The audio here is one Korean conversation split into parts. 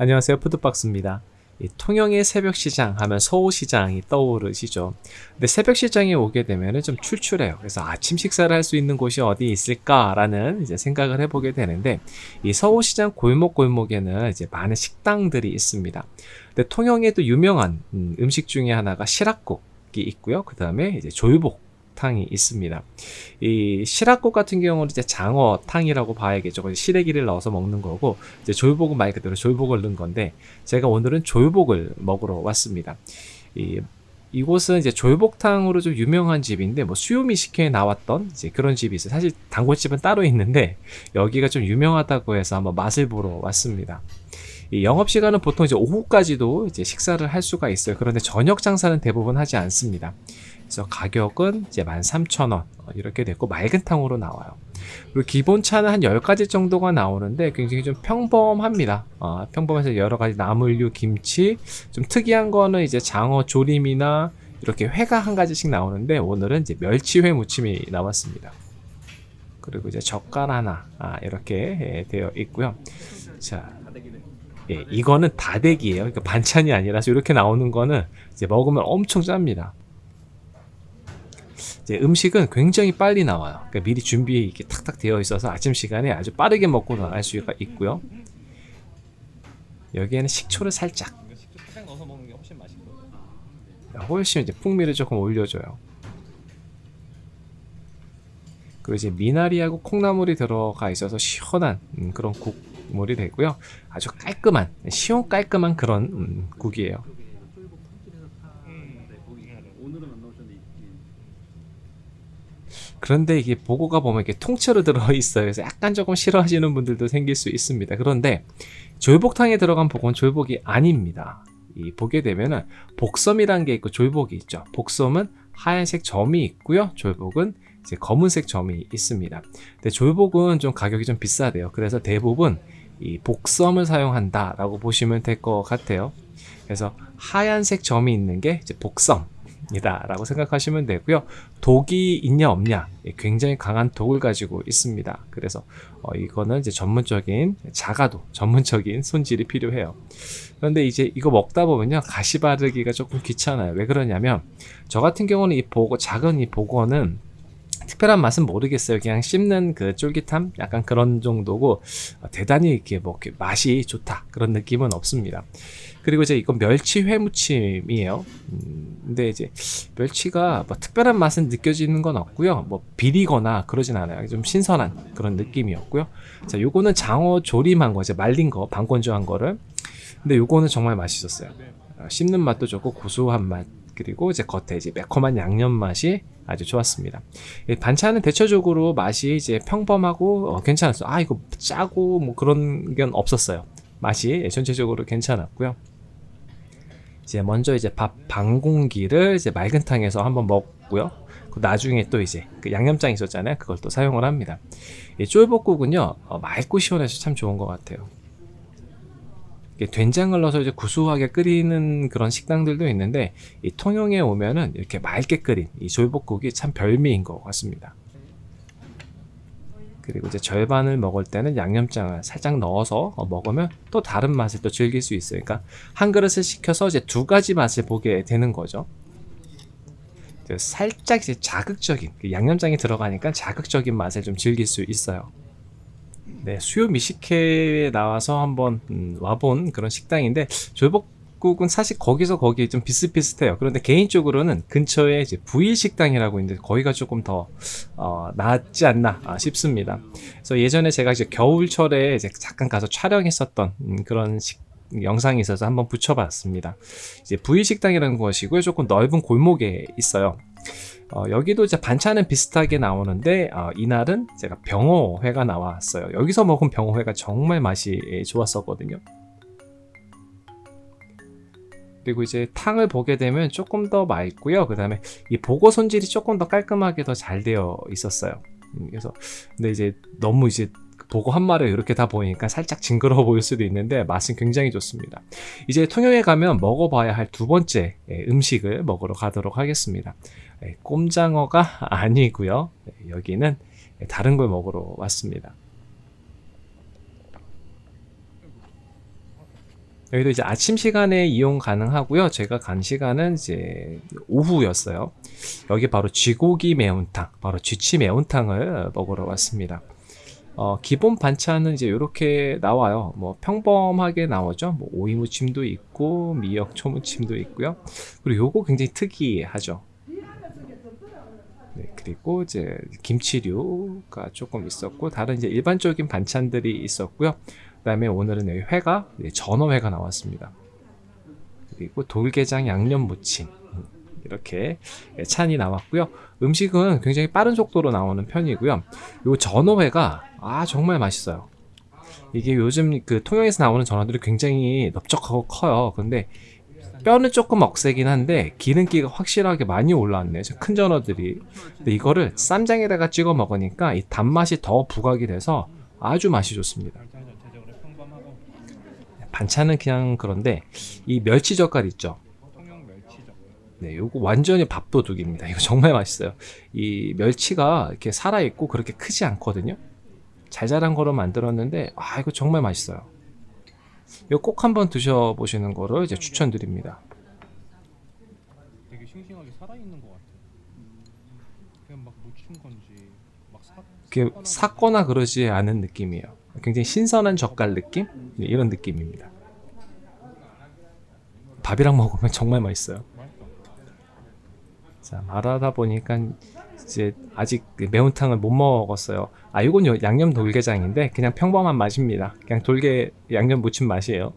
안녕하세요. 푸드박스입니다. 통영의 새벽시장 하면 서울시장이 떠오르시죠. 근데 새벽시장에 오게 되면 좀 출출해요. 그래서 아침 식사를 할 수 있는 곳이 어디 있을까 라는 이제 생각을 해보게 되는데 이 서울시장 골목골목에는 이제 많은 식당들이 있습니다. 근데 통영에도 유명한 음, 음식 중에 하나가 시락국이 있고요. 그 다음에 이제 조유복 탕이 있습니다. 이 시락국 같은 경우는 이제 장어탕이라고 봐야겠죠. 시래기를 넣어서 먹는 거고 이제 조유복은 말 그대로 조유복을 넣은 건데 제가 오늘은 조유복을 먹으러 왔습니다. 이 이곳은 이제 조유복탕으로 좀 유명한 집인데 뭐 수요미식회에 나왔던 이제 그런 집이 있어요. 사실 단골집은 따로 있는데 여기가 좀 유명하다고 해서 한번 맛을 보러 왔습니다. 이 영업 시간은 보통 이제 오후까지도 이제 식사를 할 수가 있어요. 그런데 저녁 장사는 대부분 하지 않습니다. 그래서 가격은 이제 13,000원 이렇게 됐고 맑은 탕으로 나와요. 그리고 기본차는 한 10가지 정도가 나오는데 굉장히 좀 평범합니다. 어, 평범해서 여러가지 나물류, 김치 좀 특이한 거는 이제 장어 조림이나 이렇게 회가 한 가지씩 나오는데 오늘은 이제 멸치회 무침이 나왔습니다. 그리고 이제 젓갈 하나 아, 이렇게 예, 되어 있고요. 자, 예, 이거는 다대기예요. 그러니까 반찬이 아니라서 이렇게 나오는 거는 이제 먹으면 엄청 짭니다. 음식은 굉장히 빨리 나와요. 그러니까 미리 준비 이렇게 탁탁 되어 있어서 아침 시간에 아주 빠르게 먹고 나갈 수가 있고요. 여기에는 식초를 살짝. 식초 살짝 넣어서 먹는 게 훨씬 맛있고. 훨씬 이제 풍미를 조금 올려줘요. 그리고 이제 미나리하고 콩나물이 들어가 있어서 시원한 음, 그런 국물이 되고요. 아주 깔끔한 시원 깔끔한 그런 음, 국이에요. 그런데 이게 보고가 보면 이렇게 통째로 들어있어요. 그래서 약간 조금 싫어하시는 분들도 생길 수 있습니다. 그런데 졸복탕에 들어간 복은 졸복이 아닙니다. 이 보게 되면은 복섬이라는 게 있고 졸복이 있죠. 복섬은 하얀색 점이 있고요. 졸복은 이제 검은색 점이 있습니다. 근데 졸복은 좀 가격이 좀 비싸대요. 그래서 대부분 이 복섬을 사용한다라고 보시면 될 것 같아요. 그래서 하얀색 점이 있는 게 이제 복섬 이다 라고 생각하시면 되고요. 독이 있냐 없냐. 예, 굉장히 강한 독을 가지고 있습니다. 그래서 어, 이거는 이제 전문적인 자가도 전문적인 손질이 필요해요. 그런데 이제 이거 먹다 보면요 가시 바르기가 조금 귀찮아요. 왜 그러냐면 저 같은 경우는 이 보고 작은 이 보고는 특별한 맛은 모르겠어요. 그냥 씹는 그 쫄깃함? 약간 그런 정도고 어, 대단히 이렇게 뭐 이렇게 맛이 좋다. 그런 느낌은 없습니다. 그리고 이제 이건 멸치 회무침이에요. 음, 근데 이제 멸치가 뭐 특별한 맛은 느껴지는 건 없고요. 뭐 비리거나 그러진 않아요. 좀 신선한 그런 느낌이었고요. 자, 요거는 장어 조림한 거, 이제 말린 거, 방건조한 거를. 근데 요거는 정말 맛있었어요. 어, 씹는 맛도 좋고 고소한 맛 그리고 이제 겉에 이제 매콤한 양념 맛이 아주 좋았습니다. 반찬은 대체적으로 맛이 이제 평범하고 어, 괜찮았어요. 아 이거 짜고 뭐 그런 게 없었어요. 맛이 전체적으로 괜찮았고요. 이제 먼저 이제 밥 반 공기를 이제 맑은 탕에서 한번 먹고요. 그 나중에 또 이제 그 양념장 있었잖아요. 그걸 또 사용을 합니다. 이 쫄복국은요 어, 맑고 시원해서 참 좋은 것 같아요. 된장을 넣어서 이제 구수하게 끓이는 그런 식당들도 있는데 이 통영에 오면은 이렇게 맑게 끓인 이 졸복국이 참 별미인 것 같습니다. 그리고 이제 절반을 먹을 때는 양념장을 살짝 넣어서 먹으면 또 다른 맛을 또 즐길 수 있어요. 그러니까 한 그릇을 시켜서 이제 두 가지 맛을 보게 되는 거죠. 살짝 이제 자극적인 그 양념장이 들어가니까 자극적인 맛을 좀 즐길 수 있어요. 네, 수요 미식회에 나와서 한번 음, 와본 그런 식당인데 졸복 국은 사실 거기서 거기 좀 비슷비슷해요. 그런데 개인적으로는 근처에 이제 부일 식당이라고 있는데 거기가 조금 더 어, 낫지 않나 아, 싶습니다. 그래서 예전에 제가 이제 겨울철에 이제 잠깐 가서 촬영했었던 음, 그런 식 영상이 있어서 한번 붙여봤습니다. 이제 부일 식당이라는 것이고요. 조금 넓은 골목에 있어요. 어, 여기도 이제 반찬은 비슷하게 나오는데 어, 이날은 제가 병어회가 나왔어요 여기서 먹은 병어회가 정말 맛이 좋았었거든요 그리고 이제 탕을 보게 되면 조금 더 맑고요. 그 다음에 이 보고 손질이 조금 더 깔끔하게 더 잘 되어 있었어요. 음, 그래서 근데 이제 너무 이제 보고 한 마리 이렇게 다 보이니까 살짝 징그러워 보일 수도 있는데 맛은 굉장히 좋습니다. 이제 통영에 가면 먹어봐야 할 두 번째 예, 음식을 먹으러 가도록 하겠습니다. 예, 꼼장어가 아니고요. 예, 여기는 다른 걸 먹으러 왔습니다 여기도 이제 아침 시간에 이용 가능하고요. 제가 간 시간은 이제 오후였어요. 여기 바로 쥐고기 매운탕, 바로 쥐치 매운탕을 먹으러 왔습니다. 어, 기본 반찬은 이제 이렇게 나와요. 뭐 평범하게 나오죠. 뭐 오이 무침도 있고 미역 초무침도 있고요. 그리고 요거 굉장히 특이하죠. 네, 그리고 이제 김치류가 조금 있었고 다른 이제 일반적인 반찬들이 있었고요. 그 다음에 오늘은 여기 회가 네, 전어회가 나왔습니다. 그리고 돌게장 양념 무침 음, 이렇게 찬이 나왔고요. 음식은 굉장히 빠른 속도로 나오는 편이고요. 요 전어회가 아 정말 맛있어요. 이게 요즘 그 통영에서 나오는 전어들이 굉장히 넓적하고 커요. 근데 뼈는 조금 억세긴 한데 기름기가 확실하게 많이 올라왔네요. 저큰 전어들이. 근데 이거를 쌈장에다가 찍어 먹으니까 이 단맛이 더 부각이 돼서 아주 맛이 좋습니다. 반찬 전체적으로 평범하고 반찬은 그냥 그런데 이 멸치 젓갈 있죠. 네, 요거 완전히 밥도둑입니다. 이거 정말 맛있어요. 이 멸치가 이렇게 살아있고 그렇게 크지 않거든요. 잘 자란 거로 만들었는데, 아, 이거 정말 맛있어요. 이거 꼭 한번 드셔보시는 거를 이제 추천드립니다. 되게 싱싱하게 살아있는 것 같아 그냥 막 무친 건지. 이렇게 삭거나 그러지 않은 느낌이에요. 굉장히 신선한 젓갈 느낌? 네, 이런 느낌입니다. 밥이랑 먹으면 정말 맛있어요. 맛있어 자, 말하다 보니까 이제 아직 그 매운탕을 못 먹었어요. 아, 이건 요- 양념 돌게장인데 그냥 평범한 맛입니다. 그냥 돌게 양념 무침 맛이에요.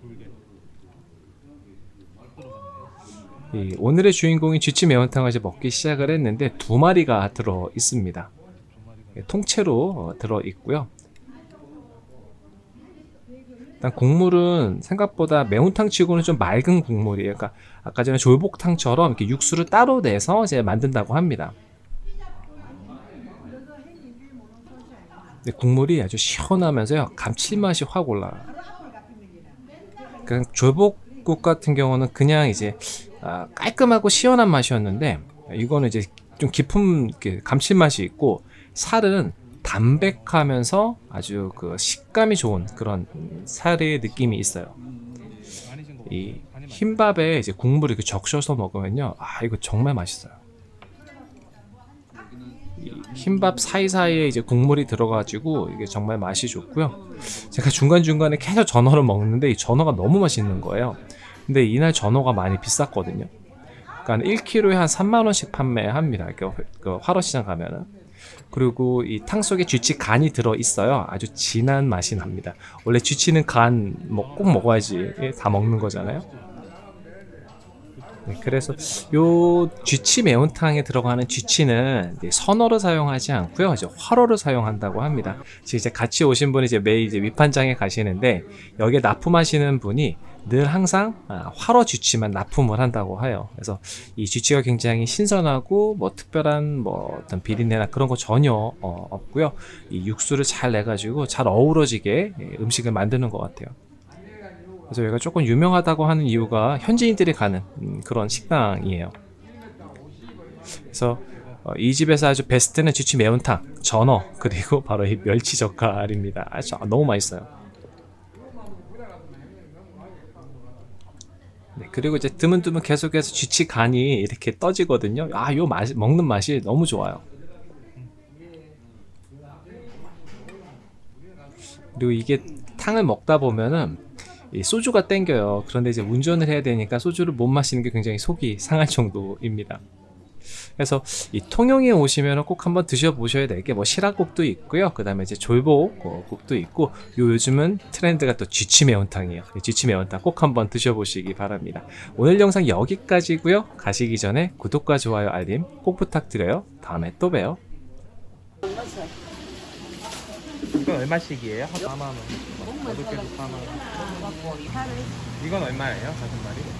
돌게 들어갔네 이 오늘의 주인공이 쥐치 매운탕을 이제 먹기 시작을 했는데 두 마리가 들어 있습니다. 예, 통째로 어, 들어 있고요. 일단 국물은 생각보다 매운탕 치고는 좀 맑은 국물이에요. 그러니까 아까 전에 졸복탕처럼 이렇게 육수를 따로 내서 이제 만든다고 합니다. 국물이 아주 시원하면서요 감칠맛이 확 올라요. 그러니까 졸복국 같은 경우는 그냥 이제 아, 깔끔하고 시원한 맛이었는데 이거는 이제 좀 깊은 감칠맛이 있고 살은 담백하면서 아주 그 식감이 좋은 그런 살의 느낌이 있어요. 이 흰밥에 이제 국물을 이렇게 적셔서 먹으면요, 아 이거 정말 맛있어요. 이 흰밥 사이사이에 이제 국물이 들어가지고 이게 정말 맛이 좋고요. 제가 중간 중간에 계속 전어를 먹는데 이 전어가 너무 맛있는 거예요. 근데 이날 전어가 많이 비쌌거든요. 그러니까 1kg에 한 3만 원씩 판매합니다. 그, 그 화로시장 가면은. 그리고 이 탕 속에 쥐치 간이 들어 있어요. 아주 진한 맛이 납니다. 원래 쥐치는 간 뭐 꼭 먹어야지 예, 다 먹는 거잖아요. 네, 그래서 요 쥐치 매운탕에 들어가는 쥐치는 선어를 사용하지 않고요, 이제 화로를 사용한다고 합니다. 이제 같이 오신 분이 이제 매일 이제 위판장에 가시는데 여기에 납품하시는 분이 늘 항상 아, 화로 쥐치만 납품을 한다고 해요. 그래서 이 쥐치가 굉장히 신선하고 뭐 특별한 뭐 어떤 비린내나 그런 거 전혀 어, 없고요. 이 육수를 잘 내가지고 잘 어우러지게 예, 음식을 만드는 것 같아요. 그래서 여기가 조금 유명하다고 하는 이유가 현지인들이 가는 음, 그런 식당이에요. 그래서 어, 이 집에서 아주 베스트는 쥐치 매운탕, 전어 그리고 바로 이 멸치 젓갈입니다. 아주 너무 맛있어요. 네, 그리고 이제 드문드문 계속해서 쥐치 간이 이렇게 떠지거든요. 아, 요 맛, 먹는 맛이 너무 좋아요. 그리고 이게 탕을 먹다 보면은 이 소주가 땡겨요. 그런데 이제 운전을 해야 되니까 소주를 못 마시는 게 굉장히 속이 상할 정도입니다. 그래서 이 통영에 오시면 꼭 한번 드셔보셔야 될 게 뭐 시라국도 있고요. 그 다음에 이제 졸복국도 있고 요 요즘은 트렌드가 또 쥐치 매운탕이에요. 이 쥐치 매운탕 꼭 한번 드셔보시기 바랍니다. 오늘 영상 여기까지고요. 가시기 전에 구독과 좋아요 알림 꼭 부탁드려요. 다음에 또 봬요. 이건 얼마씩이에요? 4만 원. 어떻게 4만 원. 이건 얼마예요? 다섯 마리?